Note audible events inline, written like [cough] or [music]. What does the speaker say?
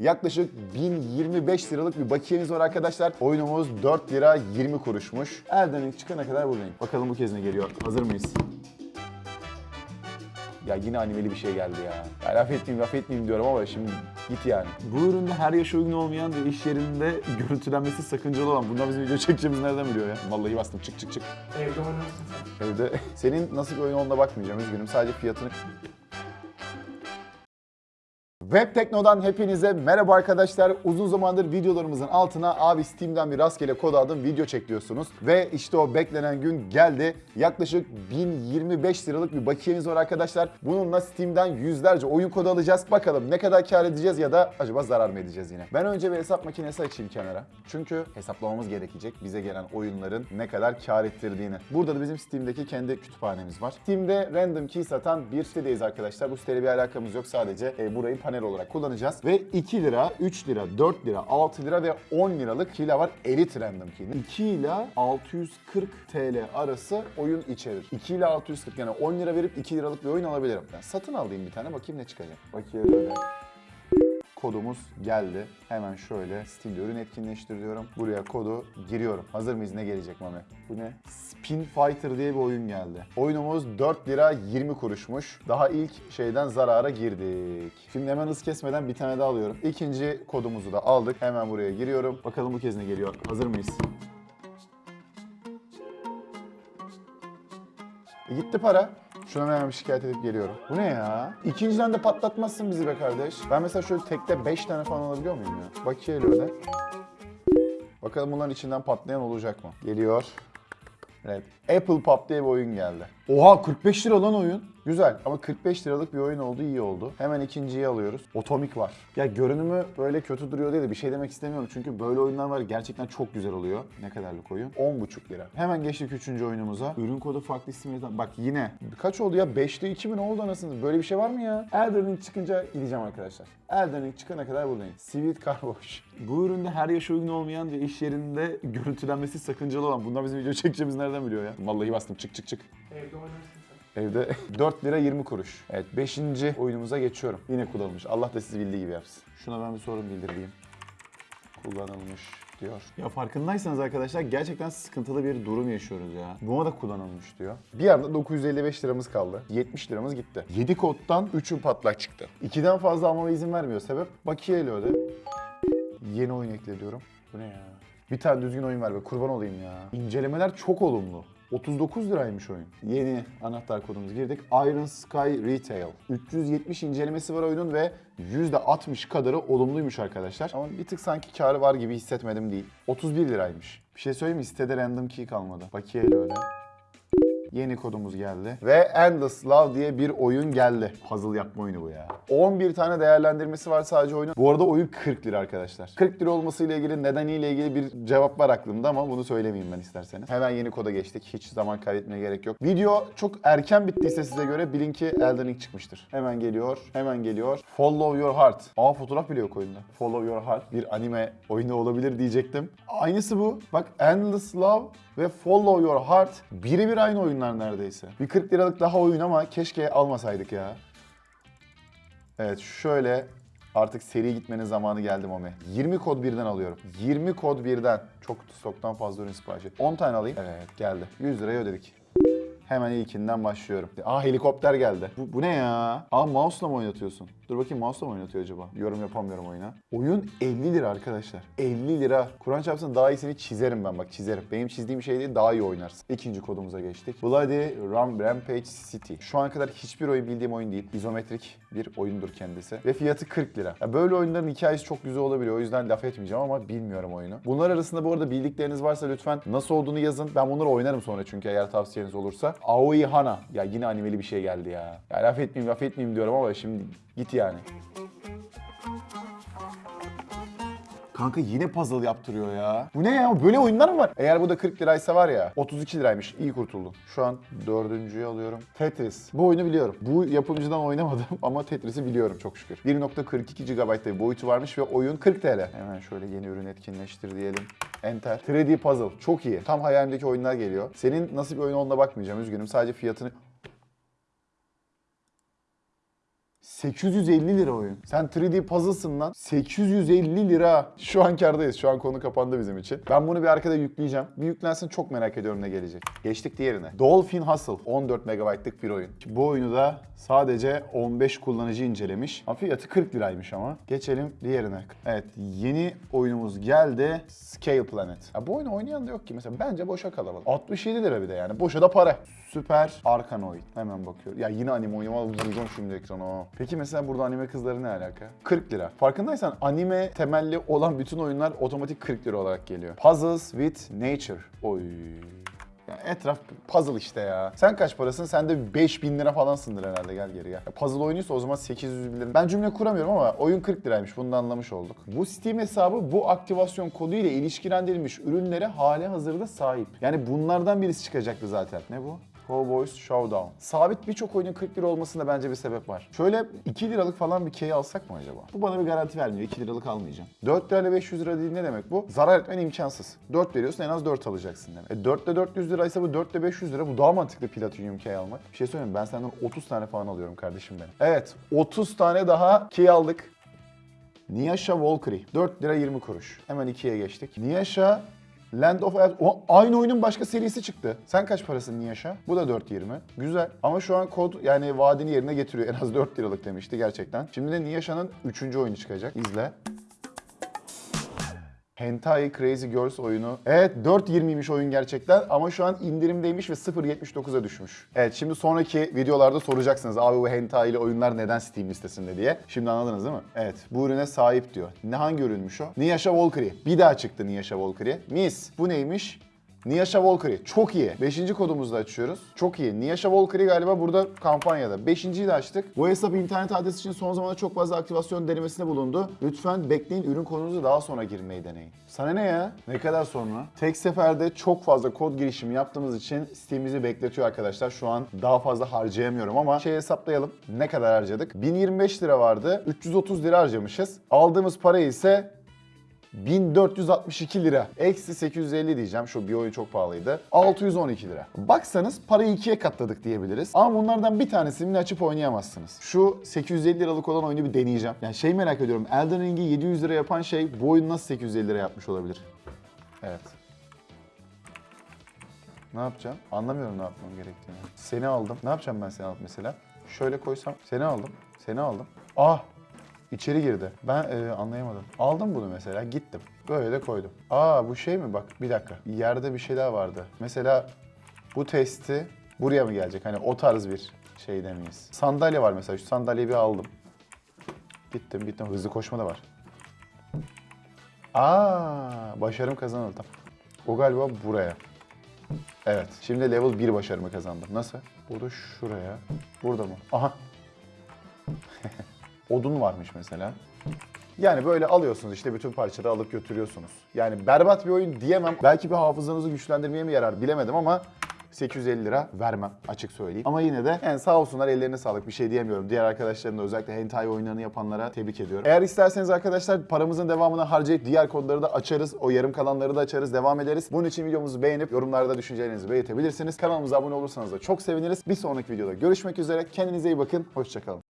Yaklaşık 1025 liralık bir bakiyemiz var arkadaşlar. Oyunumuz 4 lira 20 kuruşmuş. Elden çıkana kadar buradayım. Bakalım bu kez ne geliyor. Hazır mıyız? Ya yine animeli bir şey geldi ya. ya laf etmeyeyim laf etmeyeyim diyorum ama şimdi git yani. Bu üründe her yaşa uygun olmayan ve iş yerinde görüntülenmesi sakıncalı olan. Bundan bizim video çekeceğimiz nereden biliyor ya? Vallahi bastım çık çık çık. Evde oynarsın sen. Evde senin nasıl bir oyun olduğuna bakmayacağım üzgünüm. Sadece fiyatını Web Tekno'dan hepinize merhaba arkadaşlar. Uzun zamandır videolarımızın altına abi Steam'den bir rastgele kod aldım video çek diyorsunuz. Ve işte o beklenen gün geldi. Yaklaşık 1025 liralık bir bakiyemiz var arkadaşlar. Bununla Steam'den yüzlerce oyun kodu alacağız. Bakalım ne kadar kar edeceğiz ya da acaba zarar mı edeceğiz yine. Ben önce bir hesap makinesi açayım kenara. Çünkü hesaplamamız gerekecek bize gelen oyunların ne kadar kar ettirdiğini. Burada da bizim Steam'deki kendi kütüphanemiz var. Steam'de random key satan bir sitedeyiz arkadaşlar. Bu siteyle bir alakamız yok. Sadece e, burayı panel olarak kullanacağız. Ve 2 lira, 3 lira, 4 lira, 6 lira ve 10 liralık key'ler var. Elite random key. 2 ile 640 TL arası oyun içerir. 2 ile 640 yani 10 lira verip 2 liralık bir oyun alabilirim. Ben satın alayım bir tane bakayım ne çıkacak. Böyle kodumuz geldi. Hemen şöyle Steam'de ürün etkinleştir diyorum. Buraya kodu giriyorum. Hazır mıyız? Ne gelecek Mami? Bu ne? Spin Fighter diye bir oyun geldi. Oyunumuz 4 lira 20 kuruşmuş. Daha ilk şeyden zarara girdik. Şimdi hemen hız kesmeden bir tane daha alıyorum. İkinci kodumuzu da aldık. Hemen buraya giriyorum. Bakalım bu kez ne geliyor? Hazır mıyız? E gitti para. Şuna hemen şikayet edip geliyorum. Bu ne ya? İkinciden de patlatmazsın bizi be kardeş. Ben mesela şöyle tekte 5 tane falan alabiliyor muyum ya? Bakayım öyle. Bakalım bunların içinden patlayan olacak mı? Geliyor. Evet. Apple Pop diye bir oyun geldi. Oha 45 lira lan oyun. Güzel ama 45 liralık bir oyun oldu iyi oldu. Hemen ikinciyi alıyoruz. Otomik var. Ya görünümü böyle kötü duruyor diye de bir şey demek istemiyorum. Çünkü böyle oyunlar var gerçekten çok güzel oluyor. Ne kadarlık oyun? 10,5 lira. Hemen geçtik üçüncü oyunumuza. Ürün kodu farklı isimlerden. Bak yine. Kaç oldu ya? 5'te 2000 oldu anasını. Böyle bir şey var mı ya? Elden Ring çıkınca gideceğim arkadaşlar. Elden Ring çıkana kadar buradayım. Sweet Carwash. Bu üründe her yaşa uygun olmayan ve iş yerinde görüntülenmesi sakıncalı olan. Bundan bizim video çekeceğimiz nereden biliyor ya? Vallahi bastım çık çık çık. Evde oynarsın sen. Evde [laughs] 4 lira 20 kuruş. Evet 5. oyunumuza geçiyorum. Yine kullanılmış. Allah da sizi bildiği gibi yapsın. Şuna ben bir sorun bildireyim. Kullanılmış diyor. Ya farkındaysanız arkadaşlar gerçekten sıkıntılı bir durum yaşıyoruz ya. Buna da kullanılmış diyor. Bir anda 955 liramız kaldı. 70 liramız gitti. 7 koddan 3'ü patlak çıktı. 2'den fazla almama izin vermiyor. Sebep bakiyeyle öde. Yeni oyun ekle diyorum. Bu ne ya? Bir tane düzgün oyun ver be kurban olayım ya. İncelemeler çok olumlu. 39 liraymış oyun. Yeni anahtar kodumuzu girdik. Iron Sky Retail. 370 incelemesi var oyunun ve %60 kadarı olumluymuş arkadaşlar. Ama bir tık sanki karı var gibi hissetmedim değil. 31 liraymış. Bir şey söyleyeyim mi? Sitede random key kalmadı. Bakiyeyle öyle. Yeni kodumuz geldi. Ve Endless Love diye bir oyun geldi. Puzzle yapma oyunu bu ya. 11 tane değerlendirmesi var sadece oyunun. Bu arada oyun 40 lira arkadaşlar. 40 lira olmasıyla ilgili nedeniyle ilgili bir cevap var aklımda ama bunu söylemeyeyim ben isterseniz. Hemen yeni koda geçtik. Hiç zaman kaybetmeye gerek yok. Video çok erken bittiyse size göre bilin ki Elden Ring çıkmıştır. Hemen geliyor. Hemen geliyor. Follow Your Heart. Aa fotoğraf bile yok oyunda. Follow Your Heart. Bir anime oyunu olabilir diyecektim. Aynısı bu. Bak Endless Love ve Follow Your Heart birebir aynı oyunlar neredeyse. Bir 40 liralık daha oyun ama keşke almasaydık ya. Evet şöyle artık seri gitmenin zamanı geldi Mami. 20 kod birden alıyorum. 20 kod birden. Çok stoktan fazla ürün siparişi. 10 tane alayım. Evet geldi. 100 liraya ödedik. Hemen ilkinden başlıyorum. Aa helikopter geldi. Bu, bu ne ya? Aa mouse'la mı oynatıyorsun? Dur bakayım mouse'la mı oynatıyor acaba? Yorum yapamıyorum oyuna. Oyun 50 lira arkadaşlar. 50 lira. Kur'an çarpsın daha iyisini çizerim ben bak çizerim. Benim çizdiğim şey değil daha iyi oynarsın. İkinci kodumuza geçtik. Bloody Ram Rampage City. Şu ana kadar hiçbir oyun bildiğim oyun değil. İzometrik bir oyundur kendisi. Ve fiyatı 40 lira. Ya böyle oyunların hikayesi çok güzel olabiliyor. O yüzden laf etmeyeceğim ama bilmiyorum oyunu. Bunlar arasında bu arada bildikleriniz varsa lütfen nasıl olduğunu yazın. Ben bunları oynarım sonra çünkü eğer tavsiyeniz olursa. Aoi Hana. Ya yine animeli bir şey geldi ya. Ya laf etmeyeyim laf etmeyeyim diyorum ama şimdi git yani. Kanka yine puzzle yaptırıyor ya. Bu ne ya? Böyle oyunlar mı var? Eğer bu da 40 liraysa var ya 32 liraymış. İyi kurtuldun. Şu an dördüncüyü alıyorum. Tetris. Bu oyunu biliyorum. Bu yapımcıdan oynamadım [laughs] ama Tetris'i biliyorum çok şükür. 1.42 GB'da bir boyutu varmış ve oyun 40 TL. Hemen şöyle yeni ürün etkinleştir diyelim. Enter. 3D Puzzle. Çok iyi. Tam hayalimdeki oyunlar geliyor. Senin nasıl bir oyun olduğuna bakmayacağım. Üzgünüm. Sadece fiyatını 850 lira oyun. Sen 3D puzzle'sın lan. 850 lira. Şu an kardayız. Şu an konu kapandı bizim için. Ben bunu bir arkada yükleyeceğim. Bir yüklensin çok merak ediyorum ne gelecek. Geçtik diğerine. Dolphin Hustle. 14 MB'lık bir oyun. Bu oyunu da sadece 15 kullanıcı incelemiş. Ama Fiyatı 40 liraymış ama. Geçelim diğerine. Evet yeni oyunumuz geldi. Scale Planet. Ya bu oyunu oynayan da yok ki. Mesela bence boşa kalabalık. 67 lira bir de yani. Boşa da para. Süper Arkanoid. Hemen bakıyorum. Ya yine anime var. Vuracağım şimdi ekrana. Peki mesela burada anime kızları ne alaka? 40 lira. Farkındaysan anime temelli olan bütün oyunlar otomatik 40 lira olarak geliyor. Puzzles with Nature. Oy. Ya etraf puzzle işte ya. Sen kaç parasın? Sen de 5000 lira falansındır herhalde gel geri gel. Ya puzzle oyunuysa o zaman 800 bin lira. Ben cümle kuramıyorum ama oyun 40 liraymış. Bunu da anlamış olduk. Bu Steam hesabı bu aktivasyon kodu ile ilişkilendirilmiş ürünlere hali hazırda sahip. Yani bunlardan birisi çıkacaktı zaten. Ne bu? Cowboys Showdown. Sabit birçok oyunun 40 lira olmasında bence bir sebep var. Şöyle 2 liralık falan bir key alsak mı acaba? Bu bana bir garanti vermiyor. 2 liralık almayacağım. 4 lirayla 500 lira değil ne demek bu? Zarar etmen imkansız. 4 veriyorsun en az 4 alacaksın demek. E 4 ile 400 liraysa bu 4 ile 500 lira. Bu daha mantıklı Platinum key almak. Bir şey söyleyeyim ben senden 30 tane falan alıyorum kardeşim benim. Evet 30 tane daha key aldık. Niyasha Valkyrie. 4 lira 20 kuruş. Hemen 2'ye geçtik. Niyasha Land of Elves. O, aynı oyunun başka serisi çıktı. Sen kaç parasın Niyasha? Bu da 4.20. Güzel. Ama şu an kod yani vaadini yerine getiriyor. En az 4 liralık demişti gerçekten. Şimdi de Niyasha'nın 3. oyunu çıkacak. İzle. Hentai Crazy Girls oyunu. Evet 4.20'ymiş oyun gerçekten ama şu an indirimdeymiş ve 0.79'a düşmüş. Evet şimdi sonraki videolarda soracaksınız abi bu hentai ile oyunlar neden Steam listesinde diye. Şimdi anladınız değil mi? Evet bu ürüne sahip diyor. Ne hangi ürünmüş o? Niyasha Valkyrie. Bir daha çıktı Niyasha Valkyrie. Mis. Bu neymiş? Niyasha Valkyrie. Çok iyi. Beşinci kodumuzu da açıyoruz. Çok iyi. Niyasha Valkyrie galiba burada kampanyada. Beşinciyi de açtık. Bu hesap internet adresi için son zamanlarda çok fazla aktivasyon denemesinde bulundu. Lütfen bekleyin ürün kodunuzu daha sonra girmeyi deneyin. Sana ne ya? Ne kadar sonra? Tek seferde çok fazla kod girişimi yaptığımız için Steam'imizi bekletiyor arkadaşlar. Şu an daha fazla harcayamıyorum ama şey hesaplayalım. Ne kadar harcadık? 1025 lira vardı. 330 lira harcamışız. Aldığımız para ise 1462 lira. Eksi 850 diyeceğim. Şu bir oyun çok pahalıydı. 612 lira. Baksanız parayı ikiye katladık diyebiliriz. Ama bunlardan bir tanesini açıp oynayamazsınız. Şu 850 liralık olan oyunu bir deneyeceğim. Yani şey merak ediyorum. Elden Ring'i 700 lira yapan şey bu oyunu nasıl 850 lira yapmış olabilir? Evet. Ne yapacağım? Anlamıyorum ne yapmam gerektiğini. Seni aldım. Ne yapacağım ben seni alıp mesela? Şöyle koysam. Seni aldım. Seni aldım. Ah! İçeri girdi. Ben e, anlayamadım. Aldım bunu mesela gittim. Böyle de koydum. Aa bu şey mi bak bir dakika. Yerde bir şeyler vardı. Mesela bu testi buraya mı gelecek? Hani o tarz bir şey miyiz? Sandalye var mesela. Şu sandalyeyi bir aldım. Gittim gittim. Hızlı koşma da var. Aa başarım kazanıldı. O galiba buraya. Evet. Şimdi level 1 başarımı kazandım. Nasıl? Burada şuraya. Burada mı? Aha. [laughs] Odun varmış mesela. Yani böyle alıyorsunuz işte bütün parçaları alıp götürüyorsunuz. Yani berbat bir oyun diyemem. Belki bir hafızanızı güçlendirmeye mi yarar bilemedim ama 850 lira vermem açık söyleyeyim. Ama yine de yani sağ olsunlar ellerine sağlık bir şey diyemiyorum. Diğer arkadaşlarım da özellikle hentai oyunlarını yapanlara tebrik ediyorum. Eğer isterseniz arkadaşlar paramızın devamını harcayıp diğer kodları da açarız. O yarım kalanları da açarız. Devam ederiz. Bunun için videomuzu beğenip yorumlarda düşüncelerinizi belirtebilirsiniz. Kanalımıza abone olursanız da çok seviniriz. Bir sonraki videoda görüşmek üzere. Kendinize iyi bakın. Hoşçakalın.